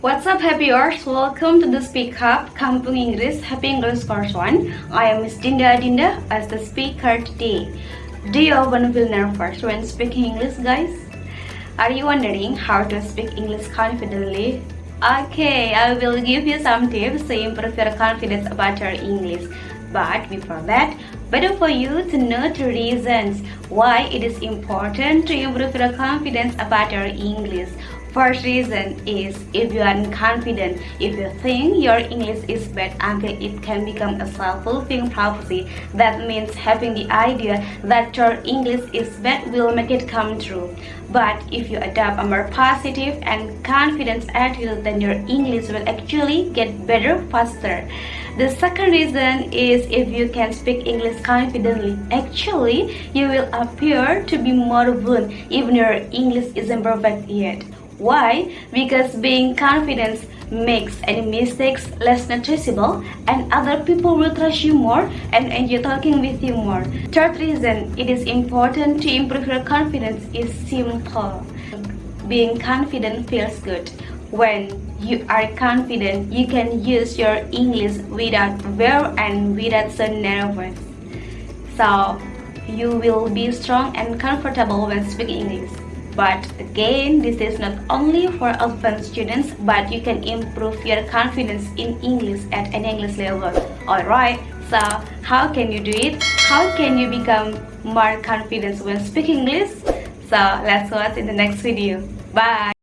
What's up happyers? Welcome to the Speak Up Kampung English Happy English Course 1. I am Miss Dinda Dinda as the speaker today. Do you want to feel nervous when speaking English guys? Are you wondering how to speak English confidently? Okay, I will give you some tips to improve your confidence about your English. But before that, better for you to know the reasons why it is important to improve your confidence about your English. First reason is if you are confident, if you think your English is bad until it can become a self-fulfilling prophecy. That means having the idea that your English is bad will make it come true. But if you adopt a more positive and confident attitude, then your English will actually get better faster. The second reason is if you can speak English confidently, actually you will appear to be more fluent even your English isn't perfect yet. Why? Because being confident makes any mistakes less noticeable and other people will trust you more and enjoy talking with you more. Third reason it is important to improve your confidence is simple. Being confident feels good. When you are confident, you can use your English without fear and without so nervous. So, you will be strong and comfortable when speaking English. But again, this is not only for advanced students, but you can improve your confidence in English at an English level. Alright, so how can you do it? How can you become more confident when speaking English? So let's watch in the next video. Bye!